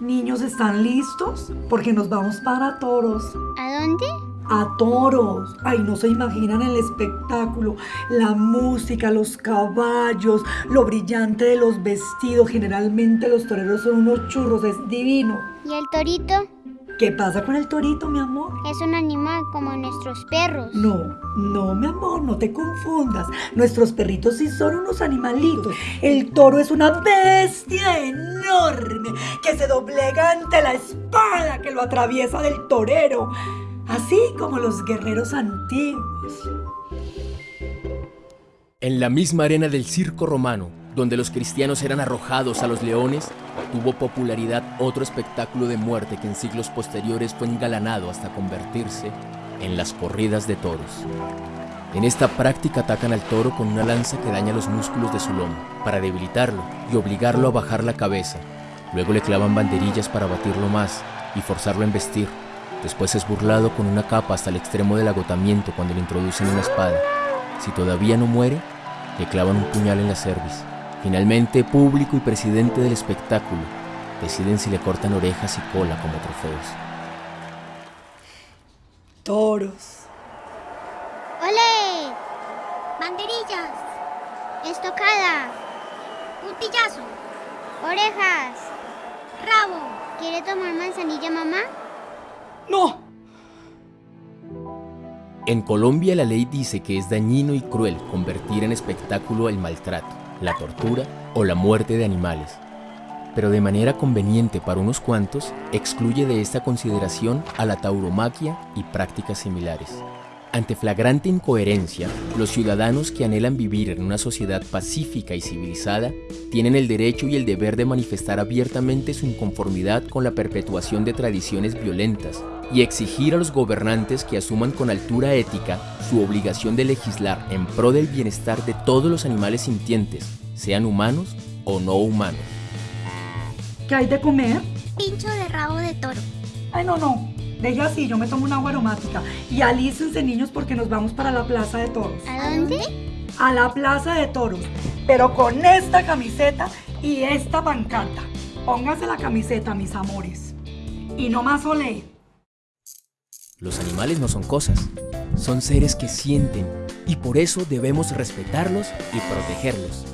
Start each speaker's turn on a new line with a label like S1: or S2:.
S1: Niños, ¿están listos? Porque nos vamos para toros.
S2: ¿A dónde?
S1: A toros. Ay, no se imaginan el espectáculo, la música, los caballos, lo brillante de los vestidos. Generalmente los toreros son unos churros, es divino.
S2: ¿Y el torito?
S1: ¿Qué pasa con el torito, mi amor?
S2: Es un animal como nuestros perros.
S1: No, no, mi amor, no te confundas. Nuestros perritos sí son unos animalitos. El toro es una bestia enorme que se doblega ante la espada que lo atraviesa del torero, así como los guerreros antiguos.
S3: En la misma arena del circo romano, donde los cristianos eran arrojados a los leones, tuvo popularidad otro espectáculo de muerte que en siglos posteriores fue engalanado hasta convertirse en las corridas de toros. En esta práctica atacan al toro con una lanza que daña los músculos de su lomo, para debilitarlo y obligarlo a bajar la cabeza. Luego le clavan banderillas para batirlo más y forzarlo a embestir. Después es burlado con una capa hasta el extremo del agotamiento cuando le introducen una espada. Si todavía no muere, le clavan un puñal en la cerviz. Finalmente, público y presidente del espectáculo deciden si le cortan orejas y cola como trofeos.
S1: Toros.
S2: ¡Ole! Banderillas. Estocada. Puntillazo. Orejas. Rabo. ¿Quiere tomar manzanilla, mamá?
S1: ¡No!
S3: En Colombia la ley dice que es dañino y cruel convertir en espectáculo el maltrato la tortura o la muerte de animales. Pero de manera conveniente para unos cuantos, excluye de esta consideración a la tauromaquia y prácticas similares. Ante flagrante incoherencia, los ciudadanos que anhelan vivir en una sociedad pacífica y civilizada tienen el derecho y el deber de manifestar abiertamente su inconformidad con la perpetuación de tradiciones violentas y exigir a los gobernantes que asuman con altura ética su obligación de legislar en pro del bienestar de todos los animales sintientes, sean humanos o no humanos.
S1: ¿Qué hay de comer?
S2: Pincho de rabo de toro.
S1: Ay, no, no. Deje así, yo me tomo una agua aromática. Y alícense, niños, porque nos vamos para la plaza de toros.
S2: ¿A dónde?
S1: A la plaza de toros. Pero con esta camiseta y esta pancarta. Póngase la camiseta, mis amores. Y no más olé.
S3: Los animales no son cosas, son seres que sienten y por eso debemos respetarlos y protegerlos.